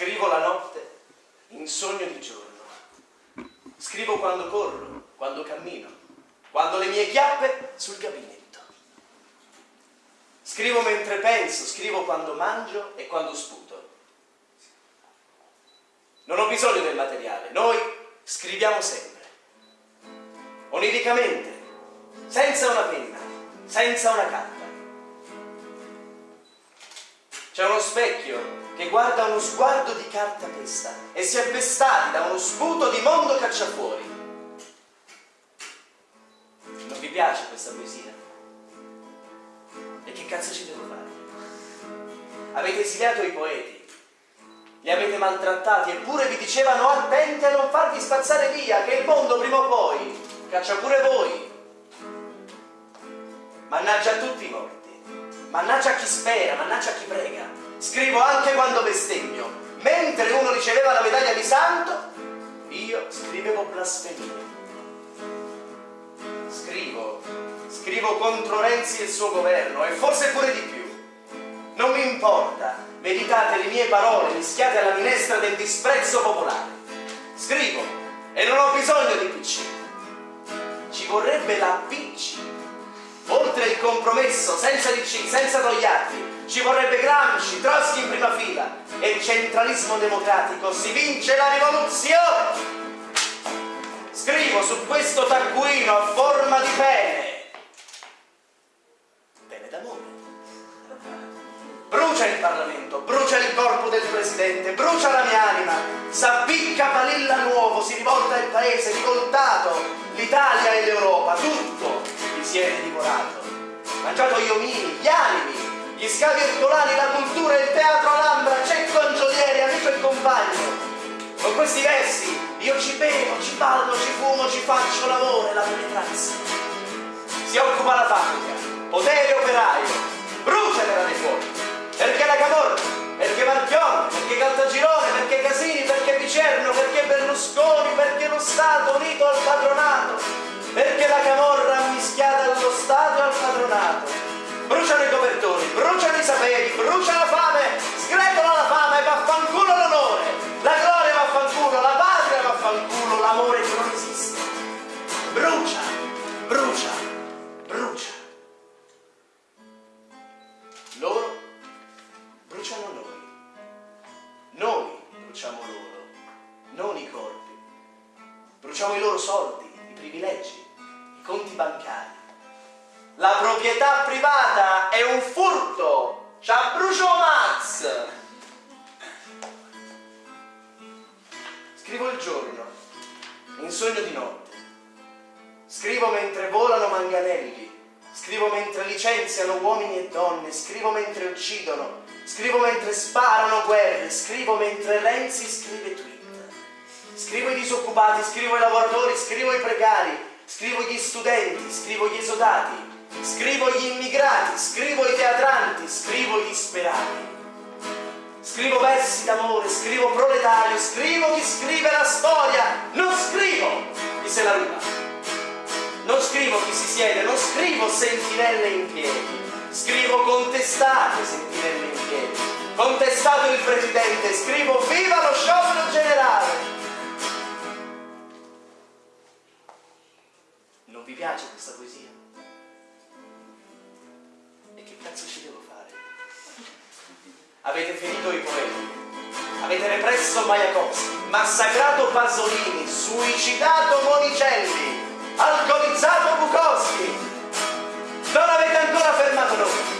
Scrivo la notte in sogno di giorno. Scrivo quando corro, quando cammino, quando le mie chiappe sul gabinetto. Scrivo mentre penso, scrivo quando mangio e quando sputo. Non ho bisogno del materiale, noi scriviamo sempre. Oniricamente, senza una penna, senza una carta. C'è uno specchio che guarda uno sguardo di carta pesta e si è pestati da uno sputo di mondo cacciafuori. Non vi piace questa poesia? E che cazzo ci devo fare? Avete esiliato i poeti, li avete maltrattati eppure vi dicevano attenti a non farvi spazzare via, che il mondo prima o poi caccia pure voi. Mannaggia a tutti morti, mannaggia chi spera, mannaggia chi prega scrivo anche quando bestemmio. Mentre uno riceveva la medaglia di santo, io scrivevo blasfemie. Scrivo, scrivo contro Renzi e il suo governo e forse pure di più. Non mi importa, meditate le mie parole mischiate alla minestra del disprezzo popolare. Scrivo e non ho bisogno di PC. Ci vorrebbe la PC. Oltre il compromesso, senza DC, senza togliarti, ci vorrebbe Gramsci, Trotsky in prima fila e il centralismo democratico si vince la rivoluzione! Scrivo su questo taccuino a forma di pene. Pene d'amore. Brucia il Parlamento, brucia il corpo del Presidente, brucia la mia anima, s'appicca Palilla nuovo, si rivolta il paese, rivoltato, l'Italia e l'Europa, tutto vi siete divorato. Mangiato gli omini, gli animi, gli scavi ercolani, la cultura, il teatro Alhambra, Cecco Angiolieri, amico e compagno. Con questi versi io ci bevo, ci ballo, ci fumo, ci faccio l'amore, la penetrazza. Si occupa la fabbrica, potere operaio, bruciatela dei fuochi, perché la Camorra, perché Marchione, perché Caltagirone, perché Casini, perché Picerno, perché Berlusconi, perché lo Stato unito al padronato, perché la Camorra e padronato, bruciano i copertoni, bruciano i saperi, brucia la fame, sgretola la fame, vaffanculo l'onore, la gloria vaffanculo, la patria vaffanculo, l'amore che non esiste. Brucia, brucia, brucia. Loro bruciano noi, noi bruciamo loro, non i corpi. Bruciamo i loro soldi, i privilegi, i conti bancari la proprietà privata è un furto. C'ha brucio Max. Scrivo il giorno, in sogno di notte. Scrivo mentre volano manganelli. Scrivo mentre licenziano uomini e donne. Scrivo mentre uccidono. Scrivo mentre sparano guerre. Scrivo mentre Renzi scrive tweet. Scrivo i disoccupati, scrivo i lavoratori, scrivo i precari, scrivo gli studenti, scrivo gli esodati, scrivo gli immigrati, scrivo i teatranti, scrivo i disperati. Scrivo versi d'amore, scrivo proletario, scrivo chi scrive la storia, non scrivo chi se la ruba. Non scrivo chi si siede, non scrivo sentinelle in piedi. Scrivo contestate sentinelle in piedi. Contestato il presidente, scrivo viva lo sciopero generale. Non vi piace questa poesia? Avete ferito i poeti. Avete represso Mayakovsky, massacrato Pasolini, suicidato Monicelli, alcolizzato Bukowski. Non avete ancora fermato noi.